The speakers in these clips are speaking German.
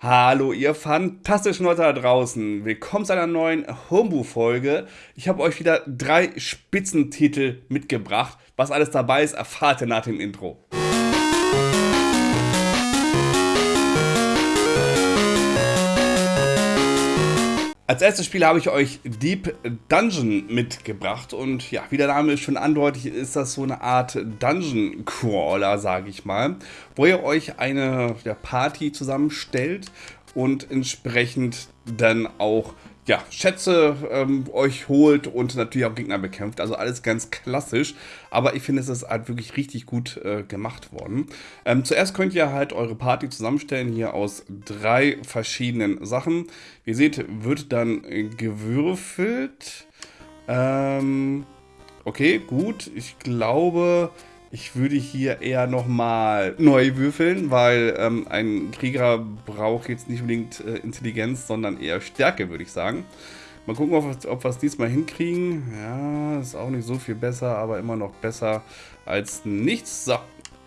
Hallo ihr fantastischen Leute da draußen. Willkommen zu einer neuen Homebrew-Folge. Ich habe euch wieder drei Spitzentitel mitgebracht. Was alles dabei ist, erfahrt ihr nach dem Intro. Als erstes Spiel habe ich euch Deep Dungeon mitgebracht und ja, wie der Name schon andeutet, ist das so eine Art Dungeon Crawler, sage ich mal, wo ihr euch eine ja, Party zusammenstellt und entsprechend dann auch ja, Schätze ähm, euch holt und natürlich auch Gegner bekämpft. Also alles ganz klassisch. Aber ich finde, es ist halt wirklich richtig gut äh, gemacht worden. Ähm, zuerst könnt ihr halt eure Party zusammenstellen hier aus drei verschiedenen Sachen. Wie ihr seht, wird dann gewürfelt. Ähm, okay, gut. Ich glaube, ich würde hier eher nochmal neu würfeln, weil ähm, ein Krieger braucht jetzt nicht unbedingt äh, Intelligenz, sondern eher Stärke, würde ich sagen. Mal gucken, ob, ob wir es diesmal hinkriegen. Ja, ist auch nicht so viel besser, aber immer noch besser als nichts. So,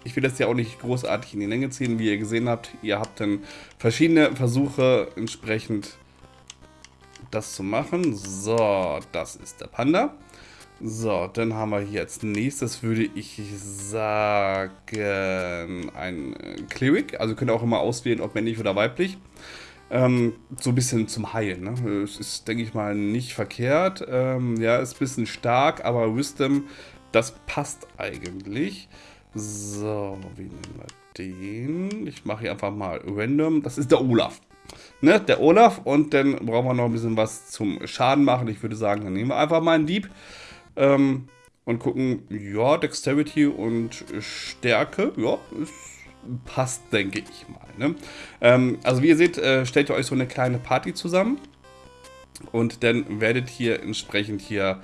ich will das ja auch nicht großartig in die Länge ziehen, wie ihr gesehen habt. Ihr habt dann verschiedene Versuche entsprechend das zu machen. So, das ist der Panda. So, dann haben wir hier als nächstes, würde ich sagen, ein Cleric. Also könnt ihr auch immer auswählen, ob männlich oder weiblich. Ähm, so ein bisschen zum Heilen. Ne? Ist, denke ich mal, nicht verkehrt. Ähm, ja, ist ein bisschen stark, aber Wisdom, das passt eigentlich. So, wie nehmen wir den? Ich mache hier einfach mal random. Das ist der Olaf. Ne, der Olaf. Und dann brauchen wir noch ein bisschen was zum Schaden machen. Ich würde sagen, dann nehmen wir einfach mal einen Dieb. Ähm, und gucken, ja, Dexterity und Stärke, ja, ist, passt, denke ich mal. Ne? Ähm, also wie ihr seht, äh, stellt ihr euch so eine kleine Party zusammen und dann werdet ihr entsprechend hier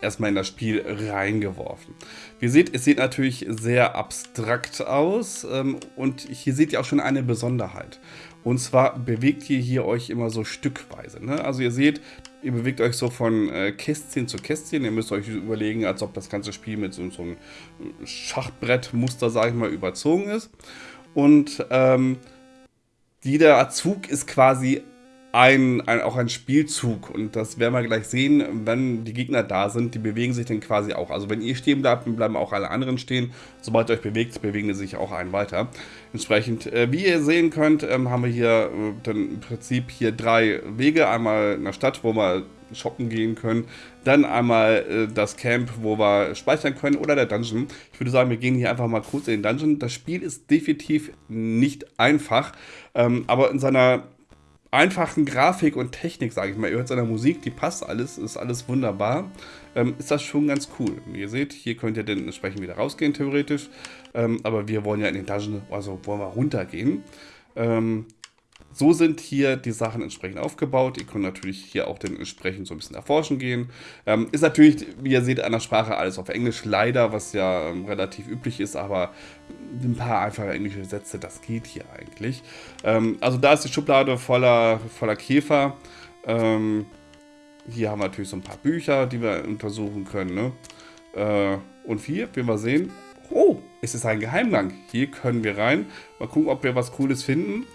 erstmal in das Spiel reingeworfen. Wie ihr seht, es sieht natürlich sehr abstrakt aus ähm, und hier seht ihr auch schon eine Besonderheit. Und zwar bewegt ihr hier euch immer so stückweise. Ne? Also ihr seht, ihr bewegt euch so von äh, Kästchen zu Kästchen. Ihr müsst euch überlegen, als ob das ganze Spiel mit so, so einem Schachbrettmuster, sage ich mal, überzogen ist. Und ähm, jeder Zug ist quasi ein, ein, auch ein Spielzug und das werden wir gleich sehen, wenn die Gegner da sind, die bewegen sich dann quasi auch. Also wenn ihr stehen bleibt, dann bleiben auch alle anderen stehen. Sobald ihr euch bewegt, bewegen sie sich auch einen weiter. Entsprechend, äh, wie ihr sehen könnt, ähm, haben wir hier äh, dann im Prinzip hier drei Wege. Einmal in der Stadt, wo wir shoppen gehen können. Dann einmal äh, das Camp, wo wir speichern können oder der Dungeon. Ich würde sagen, wir gehen hier einfach mal kurz in den Dungeon. Das Spiel ist definitiv nicht einfach, ähm, aber in seiner einfachen Grafik und Technik, sage ich mal, ihr hört seiner Musik, die passt alles, ist alles wunderbar, ähm, ist das schon ganz cool. Wie ihr seht, hier könnt ihr dann entsprechend wieder rausgehen, theoretisch, ähm, aber wir wollen ja in den Dungeon, also wollen wir runtergehen. Ähm, so sind hier die Sachen entsprechend aufgebaut. Ihr könnt natürlich hier auch den entsprechend so ein bisschen erforschen gehen. Ähm, ist natürlich, wie ihr seht, an der Sprache alles auf Englisch, leider, was ja ähm, relativ üblich ist, aber ein paar einfache englische Sätze, das geht hier eigentlich. Ähm, also da ist die Schublade voller, voller Käfer. Ähm, hier haben wir natürlich so ein paar Bücher, die wir untersuchen können. Ne? Äh, und hier, wie wir sehen, oh, es ist ein Geheimgang. Hier können wir rein. Mal gucken, ob wir was Cooles finden.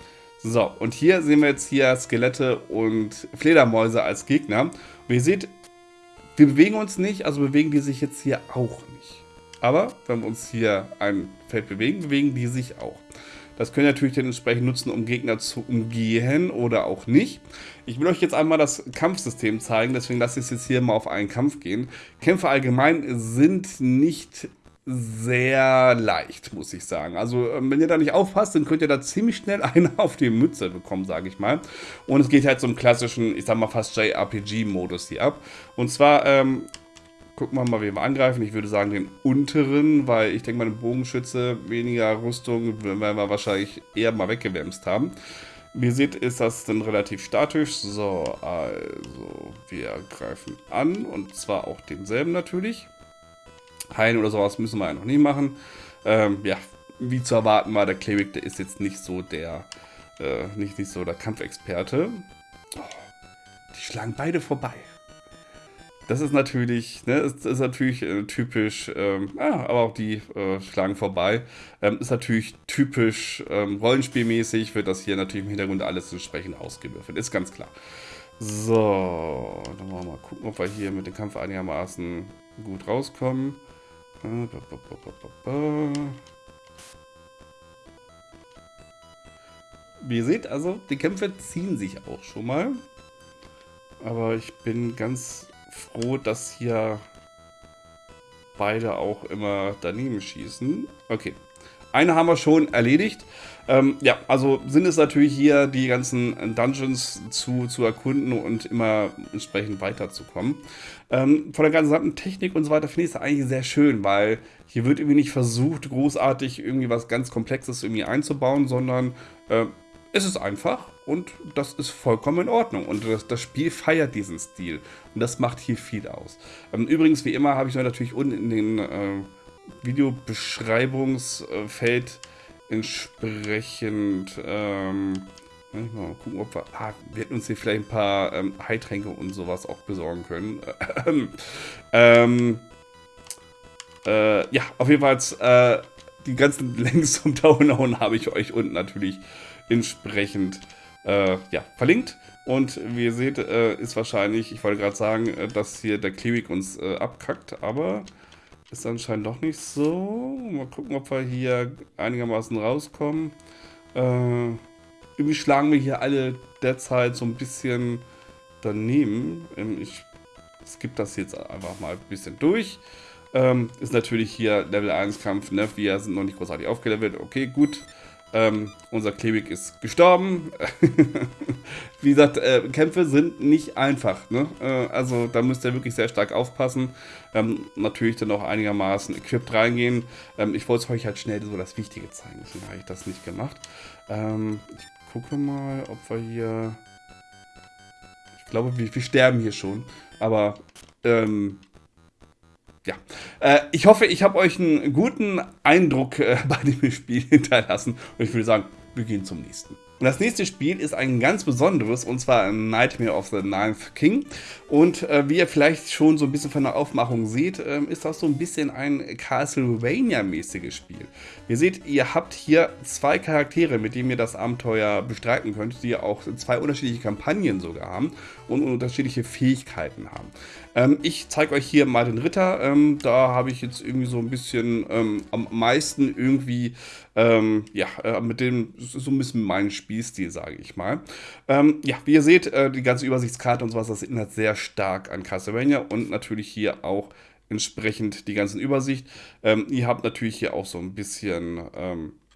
So, und hier sehen wir jetzt hier Skelette und Fledermäuse als Gegner. Wie ihr seht, wir bewegen uns nicht, also bewegen die sich jetzt hier auch nicht. Aber wenn wir uns hier ein Feld bewegen, bewegen die sich auch. Das können ihr natürlich dann entsprechend nutzen, um Gegner zu umgehen oder auch nicht. Ich will euch jetzt einmal das Kampfsystem zeigen, deswegen lasse ich es jetzt hier mal auf einen Kampf gehen. Kämpfe allgemein sind nicht sehr leicht, muss ich sagen. Also, ähm, wenn ihr da nicht aufpasst, dann könnt ihr da ziemlich schnell eine auf die Mütze bekommen, sage ich mal. Und es geht halt im klassischen, ich sag mal fast JRPG-Modus hier ab. Und zwar, ähm, gucken wir mal, wie wir angreifen. Ich würde sagen den unteren, weil ich denke mal, den Bogenschütze, weniger Rüstung, werden wir wahrscheinlich eher mal weggewämst haben. Wie ihr seht, ist das dann relativ statisch. So, also, wir greifen an und zwar auch denselben natürlich heilen oder sowas müssen wir ja noch nie machen. Ähm, ja, wie zu erwarten war, der Cleric, der ist jetzt nicht so der, äh, nicht, nicht so der Kampfexperte. Oh, die schlagen beide vorbei. das ist natürlich, ne, ist, ist natürlich äh, typisch, ähm, ja, aber auch die äh, schlagen vorbei. Ähm, ist natürlich typisch ähm, rollenspielmäßig, wird das hier natürlich im Hintergrund alles entsprechend ausgewürfelt. Ist ganz klar. So, dann wollen wir mal gucken, ob wir hier mit dem Kampf einigermaßen gut rauskommen. Wie ihr seht, also die Kämpfe ziehen sich auch schon mal. Aber ich bin ganz froh, dass hier beide auch immer daneben schießen. Okay. Eine haben wir schon erledigt. Ähm, ja, also sind es natürlich hier die ganzen Dungeons zu, zu erkunden und immer entsprechend weiterzukommen. Ähm, von der gesamten Technik und so weiter finde ich es eigentlich sehr schön, weil hier wird irgendwie nicht versucht, großartig irgendwie was ganz Komplexes irgendwie einzubauen, sondern äh, es ist einfach und das ist vollkommen in Ordnung. Und das, das Spiel feiert diesen Stil. Und das macht hier viel aus. Ähm, übrigens, wie immer, habe ich natürlich unten in den äh, Videobeschreibungsfeld entsprechend. Ähm, mal gucken, ob wir. Ah, wir hätten uns hier vielleicht ein paar ähm, Heiltränke und sowas auch besorgen können. ähm, äh, ja, auf jeden Fall. Äh, die ganzen Links zum Downloaden habe ich euch unten natürlich entsprechend äh, ja, verlinkt. Und wie ihr seht, äh, ist wahrscheinlich, ich wollte gerade sagen, äh, dass hier der Cleric uns äh, abkackt, aber ist anscheinend doch nicht so. Mal gucken, ob wir hier einigermaßen rauskommen. Äh, irgendwie schlagen wir hier alle derzeit so ein bisschen daneben. Ähm, ich skippe das jetzt einfach mal ein bisschen durch. Ähm, ist natürlich hier Level 1 Kampf, ne? Wir sind noch nicht großartig aufgelevelt. Okay, gut. Ähm, unser Klebig ist gestorben. Wie gesagt, äh, Kämpfe sind nicht einfach. Ne? Äh, also da müsst ihr wirklich sehr stark aufpassen. Ähm, natürlich dann auch einigermaßen equipped reingehen. Ähm, ich wollte euch halt schnell so das Wichtige zeigen. Deswegen habe ich das nicht gemacht. Ähm, ich gucke mal, ob wir hier... Ich glaube, wir, wir sterben hier schon. Aber ähm, ja, äh, ich hoffe, ich habe euch einen guten Eindruck äh, bei dem Spiel hinterlassen und ich würde sagen, wir gehen zum nächsten. Und das nächste Spiel ist ein ganz besonderes, und zwar Nightmare of the Ninth King. Und äh, wie ihr vielleicht schon so ein bisschen von der Aufmachung seht, äh, ist das so ein bisschen ein Castlevania-mäßiges Spiel. Ihr seht, ihr habt hier zwei Charaktere, mit denen ihr das Abenteuer bestreiten könnt, die auch zwei unterschiedliche Kampagnen sogar haben und unterschiedliche Fähigkeiten haben. Ähm, ich zeige euch hier mal den Ritter. Ähm, da habe ich jetzt irgendwie so ein bisschen ähm, am meisten irgendwie, ähm, ja, äh, mit dem, so ein bisschen mein Spielstil, sage ich mal. Ähm, ja, wie ihr seht, äh, die ganze Übersichtskarte und sowas, das erinnert sehr stark an Castlevania und natürlich hier auch entsprechend die ganzen Übersicht. Ähm, ihr habt natürlich hier auch so ein bisschen,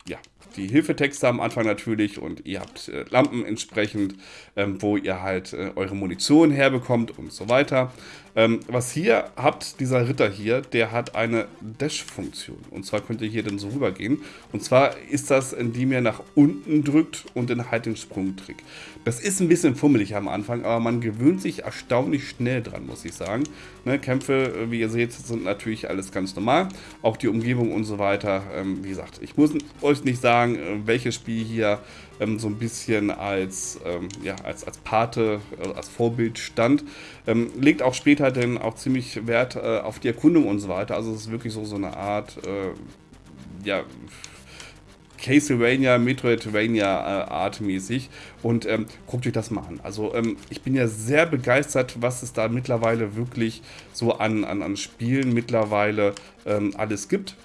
ja, die Hilfetexte am Anfang natürlich und ihr habt äh, Lampen entsprechend, ähm, wo ihr halt äh, eure Munition herbekommt und so weiter. Ähm, was hier habt, dieser Ritter hier, der hat eine Dash-Funktion. Und zwar könnt ihr hier dann so rübergehen. Und zwar ist das, indem ihr nach unten drückt und dann halt den Sprungtrick. Das ist ein bisschen fummelig am Anfang, aber man gewöhnt sich erstaunlich schnell dran, muss ich sagen. Ne, Kämpfe, äh, wie ihr seht, sind natürlich alles ganz normal. Auch die Umgebung und so weiter. Ähm, wie gesagt, ich muss euch nicht sagen, sagen, äh, welches Spiel hier ähm, so ein bisschen als, ähm, ja, als, als Pate, äh, als Vorbild stand. Ähm, legt auch später dann auch ziemlich Wert äh, auf die Erkundung und so weiter. Also es ist wirklich so, so eine Art, äh, ja, Castlevania, Metroidvania äh, artmäßig und ähm, guckt euch das mal an. Also ähm, ich bin ja sehr begeistert, was es da mittlerweile wirklich so an, an, an Spielen mittlerweile ähm, alles gibt.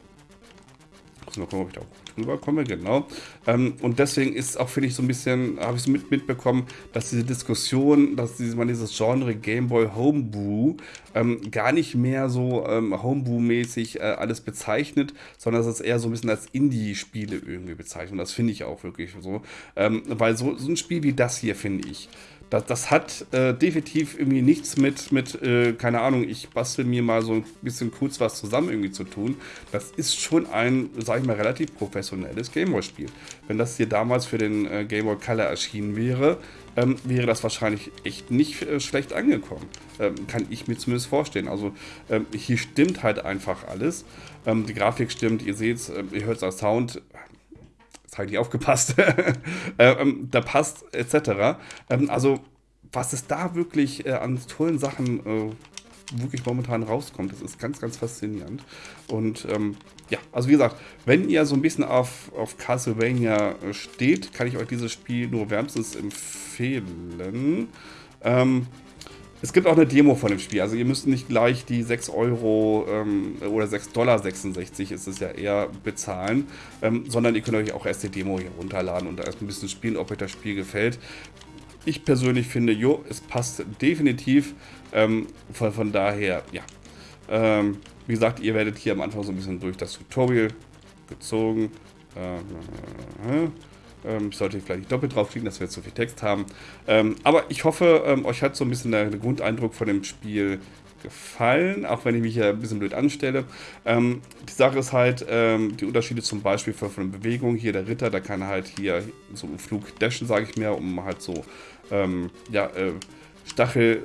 Muss mal gucken, ob ich da auch rüberkomme, genau. Ähm, und deswegen ist auch, finde ich, so ein bisschen, habe ich so mit, mitbekommen, dass diese Diskussion, dass diese, man dieses Genre Gameboy Homebrew ähm, gar nicht mehr so ähm, Homebrew-mäßig äh, alles bezeichnet, sondern dass es eher so ein bisschen als Indie-Spiele irgendwie bezeichnet. Und das finde ich auch wirklich so. Ähm, weil so, so ein Spiel wie das hier, finde ich, das, das hat äh, definitiv irgendwie nichts mit, mit äh, keine Ahnung, ich bastel mir mal so ein bisschen kurz was zusammen irgendwie zu tun. Das ist schon ein, sag ich mal, relativ professionelles Gameboy-Spiel. Wenn das hier damals für den äh, Gameboy Color erschienen wäre, ähm, wäre das wahrscheinlich echt nicht äh, schlecht angekommen. Ähm, kann ich mir zumindest vorstellen. Also ähm, hier stimmt halt einfach alles. Ähm, die Grafik stimmt, ihr seht es, äh, ihr hört es als Sound jetzt habe ich nicht aufgepasst, äh, ähm, da passt, etc. Ähm, also, was es da wirklich äh, an tollen Sachen äh, wirklich momentan rauskommt. Das ist ganz, ganz faszinierend. Und ähm, ja, also wie gesagt, wenn ihr so ein bisschen auf, auf Castlevania steht, kann ich euch dieses Spiel nur wärmstens empfehlen. Ähm, es gibt auch eine Demo von dem Spiel, also ihr müsst nicht gleich die 6 Euro ähm, oder 6,66 Dollar ist es ja eher bezahlen, ähm, sondern ihr könnt euch auch erst die Demo hier runterladen und erst ein bisschen spielen, ob euch das Spiel gefällt. Ich persönlich finde, jo, es passt definitiv, ähm, von, von, daher, ja. Ähm, wie gesagt, ihr werdet hier am Anfang so ein bisschen durch das Tutorial gezogen. Äh, äh, ähm, ich sollte vielleicht nicht doppelt draufklicken, dass wir jetzt so viel Text haben. Ähm, aber ich hoffe, ähm, euch hat so ein bisschen der, Grundeindruck von dem Spiel gefallen, auch wenn ich mich hier ein bisschen blöd anstelle. Ähm, die Sache ist halt, ähm, die Unterschiede zum Beispiel von, von Bewegung. Hier der Ritter, der kann halt hier so einen Flug dashen, sage ich mir, um halt so ähm, ja, äh, Stachel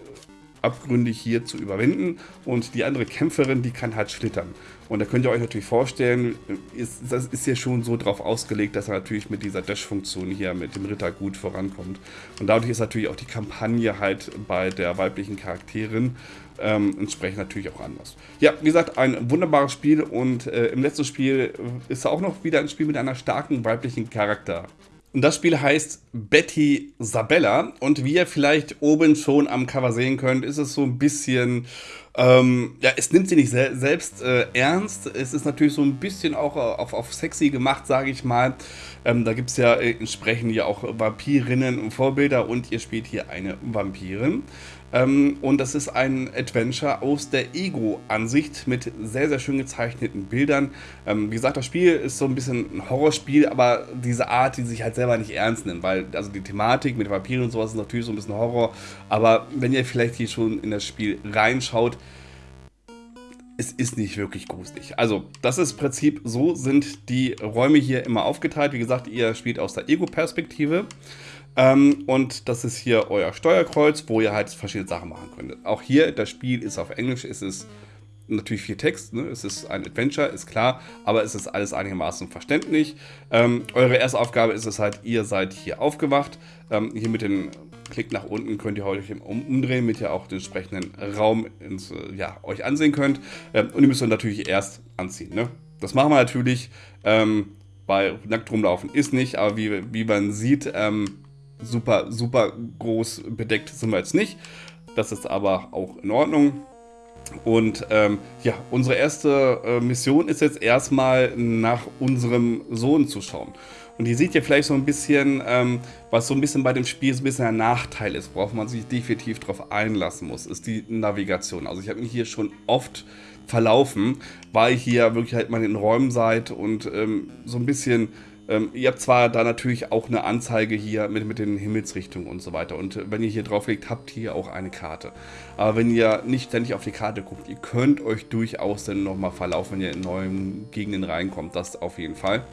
abgründig hier zu überwinden. Und die andere Kämpferin, die kann halt schlittern. Und da könnt ihr euch natürlich vorstellen, ist, das ist ja schon so drauf ausgelegt, dass er natürlich mit dieser Dash-Funktion hier mit dem Ritter gut vorankommt. Und dadurch ist natürlich auch die Kampagne halt bei der weiblichen Charakterin ähm, entsprechend natürlich auch anders. Ja, wie gesagt, ein wunderbares Spiel und äh, im letzten Spiel ist auch noch wieder ein Spiel mit einer starken weiblichen Charakter. Das Spiel heißt Betty Sabella. Und wie ihr vielleicht oben schon am Cover sehen könnt, ist es so ein bisschen. Ähm, ja, es nimmt sie nicht se selbst äh, ernst. Es ist natürlich so ein bisschen auch auf, auf sexy gemacht, sage ich mal. Ähm, da gibt es ja äh, entsprechend ja auch Vampirinnen und Vorbilder und ihr spielt hier eine Vampirin. Ähm, und das ist ein Adventure aus der Ego-Ansicht mit sehr, sehr schön gezeichneten Bildern. Ähm, wie gesagt, das Spiel ist so ein bisschen ein Horrorspiel, aber diese Art, die sich halt selber nicht ernst nimmt, weil also die Thematik mit Vampiren und sowas ist natürlich so ein bisschen Horror. Aber wenn ihr vielleicht hier schon in das Spiel reinschaut, es ist nicht wirklich gruselig. Also, das ist im Prinzip, so sind die Räume hier immer aufgeteilt. Wie gesagt, ihr spielt aus der Ego-Perspektive. Ähm, und das ist hier euer Steuerkreuz, wo ihr halt verschiedene Sachen machen könnt. Auch hier, das Spiel ist auf Englisch, es ist natürlich viel Text, ne? es ist ein Adventure, ist klar, aber es ist alles einigermaßen verständlich. Ähm, eure erste Aufgabe ist es halt, ihr seid hier aufgewacht. Ähm, hier mit dem Klick nach unten könnt ihr euch umdrehen, damit ihr auch den entsprechenden Raum ins, äh, ja, euch ansehen könnt. Ähm, und ihr müsst euch natürlich erst anziehen. Ne? Das machen wir natürlich, ähm, weil nackt rumlaufen ist nicht, aber wie, wie man sieht, ähm, super, super groß bedeckt sind wir jetzt nicht. Das ist aber auch in Ordnung. Und ähm, ja, unsere erste äh, Mission ist jetzt erstmal nach unserem Sohn zu schauen. Und ihr seht ja vielleicht so ein bisschen, ähm, was so ein bisschen bei dem Spiel so ein bisschen ein Nachteil ist, worauf man sich definitiv darauf einlassen muss, ist die Navigation. Also ich habe mich hier schon oft verlaufen, weil hier wirklich halt mal in Räumen seid und ähm, so ein bisschen ähm, ihr habt zwar da natürlich auch eine Anzeige hier mit, mit den Himmelsrichtungen und so weiter. Und wenn ihr hier drauf legt, habt ihr auch eine Karte. Aber wenn ihr nicht ständig auf die Karte guckt, ihr könnt euch durchaus dann nochmal verlaufen, wenn ihr in neuen Gegenden reinkommt. Das auf jeden Fall.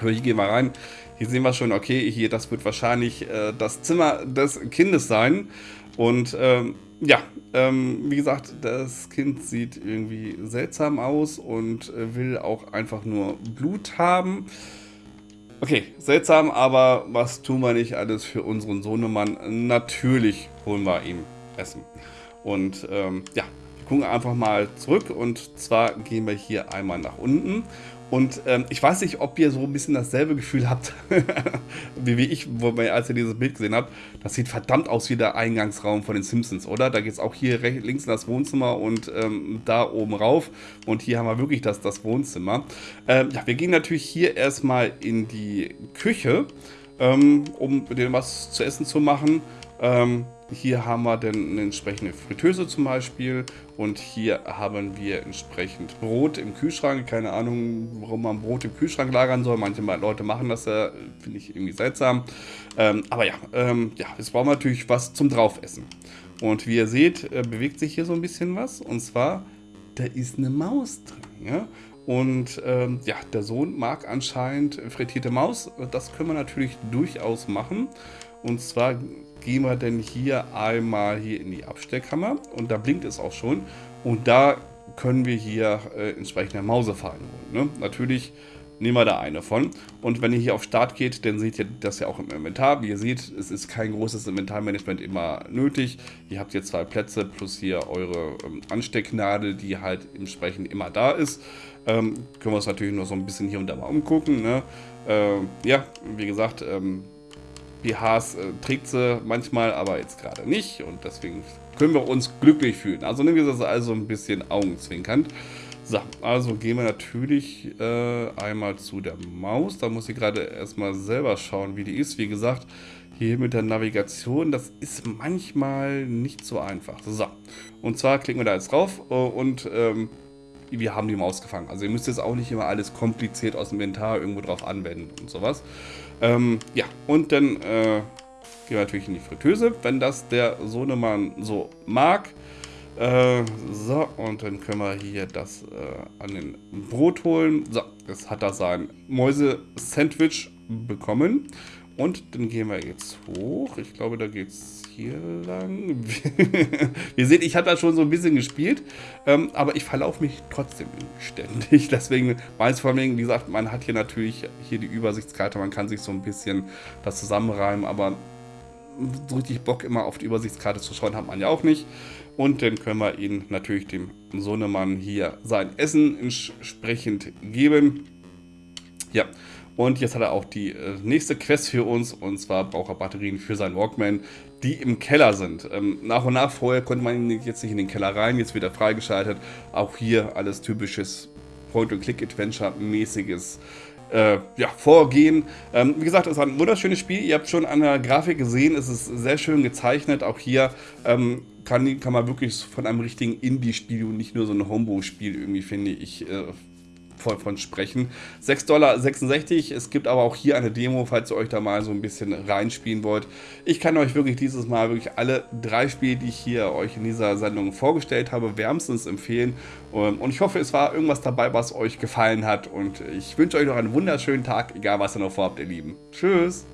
Aber hier gehen wir rein. Hier sehen wir schon, okay, hier, das wird wahrscheinlich äh, das Zimmer des Kindes sein. Und ähm, ja, ähm, wie gesagt, das Kind sieht irgendwie seltsam aus und äh, will auch einfach nur Blut haben. Okay, seltsam, aber was tun wir nicht alles für unseren Sohnemann? Natürlich holen wir ihm Essen. Und ähm, ja, wir gucken einfach mal zurück und zwar gehen wir hier einmal nach unten und ähm, ich weiß nicht, ob ihr so ein bisschen dasselbe Gefühl habt, wie, wie ich, wo, als ihr dieses Bild gesehen habt. Das sieht verdammt aus wie der Eingangsraum von den Simpsons, oder? Da geht es auch hier rechts, links in das Wohnzimmer und ähm, da oben rauf. Und hier haben wir wirklich das, das Wohnzimmer. Ähm, ja, wir gehen natürlich hier erstmal in die Küche, ähm, um denen was zu essen zu machen. Ähm, hier haben wir dann eine entsprechende Fritteuse zum Beispiel und hier haben wir entsprechend Brot im Kühlschrank. Keine Ahnung, warum man Brot im Kühlschrank lagern soll. Manche Leute machen das ja, finde ich irgendwie seltsam. Ähm, aber ja, ähm, ja, jetzt brauchen wir natürlich was zum Draufessen. Und wie ihr seht, äh, bewegt sich hier so ein bisschen was. Und zwar, da ist eine Maus drin. Ja? Und ähm, ja, der Sohn mag anscheinend frittierte Maus. Das können wir natürlich durchaus machen. Und zwar gehen wir denn hier einmal hier in die Abstellkammer und da blinkt es auch schon und da können wir hier äh, entsprechende Mausefallen holen. Ne? Natürlich nehmen wir da eine von. Und wenn ihr hier auf Start geht, dann seht ihr das ja auch im Inventar. Wie ihr seht, es ist kein großes Inventarmanagement immer nötig. Ihr habt hier zwei Plätze plus hier eure ähm, Anstecknadel, die halt entsprechend immer da ist. Ähm, können wir uns natürlich nur so ein bisschen hier und da mal umgucken. Ne? Ähm, ja, wie gesagt, ähm, BHs äh, trägt sie manchmal, aber jetzt gerade nicht. Und deswegen können wir uns glücklich fühlen. Also nehmen wir das also ein bisschen augenzwinkernd. So, also gehen wir natürlich äh, einmal zu der Maus. Da muss ich gerade erstmal selber schauen, wie die ist. Wie gesagt, hier mit der Navigation, das ist manchmal nicht so einfach. So, und zwar klicken wir da jetzt drauf äh, und ähm, wir haben die Maus gefangen. Also ihr müsst jetzt auch nicht immer alles kompliziert aus dem Inventar irgendwo drauf anwenden und sowas. Ähm, ja, und dann äh, gehen wir natürlich in die Fritteuse, wenn das der Sohnemann so mag. Äh, so, und dann können wir hier das äh, an den Brot holen. So, jetzt hat er sein Mäuse-Sandwich bekommen. Und dann gehen wir jetzt hoch. Ich glaube, da geht es hier lang. Ihr seht, ich habe da schon so ein bisschen gespielt, ähm, aber ich verlaufe mich trotzdem ständig. Deswegen, meins vor allem, wie gesagt, man hat hier natürlich hier die Übersichtskarte, man kann sich so ein bisschen das zusammenreimen, aber so richtig Bock immer auf die Übersichtskarte zu schauen, hat man ja auch nicht. Und dann können wir ihn natürlich dem Sohnemann hier sein Essen entsprechend geben. Ja, und jetzt hat er auch die äh, nächste Quest für uns. Und zwar braucht er Batterien für seinen Walkman, die im Keller sind. Ähm, nach und nach vorher konnte man jetzt nicht in den Keller rein. Jetzt wird er freigeschaltet. Auch hier alles typisches Point-and-Click-Adventure-mäßiges äh, ja, Vorgehen. Ähm, wie gesagt, es ist ein wunderschönes Spiel. Ihr habt schon an der Grafik gesehen, es ist sehr schön gezeichnet. Auch hier ähm, kann, kann man wirklich von einem richtigen Indie-Spiel und nicht nur so ein Homebrew-Spiel irgendwie, finde ich, äh, von sprechen. 6,66 Dollar. Es gibt aber auch hier eine Demo, falls ihr euch da mal so ein bisschen reinspielen wollt. Ich kann euch wirklich dieses Mal wirklich alle drei Spiele, die ich hier euch in dieser Sendung vorgestellt habe, wärmstens empfehlen. Ähm, und ich hoffe, es war irgendwas dabei, was euch gefallen hat. Und ich wünsche euch noch einen wunderschönen Tag, egal was ihr noch vorhabt, ihr Lieben. Tschüss!